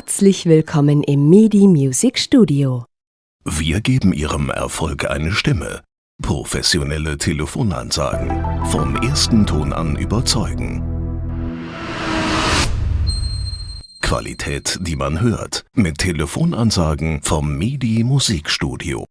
Herzlich willkommen im MIDI Music Studio. Wir geben Ihrem Erfolg eine Stimme. Professionelle Telefonansagen. Vom ersten Ton an überzeugen. Qualität, die man hört. Mit Telefonansagen vom MIDI Musikstudio.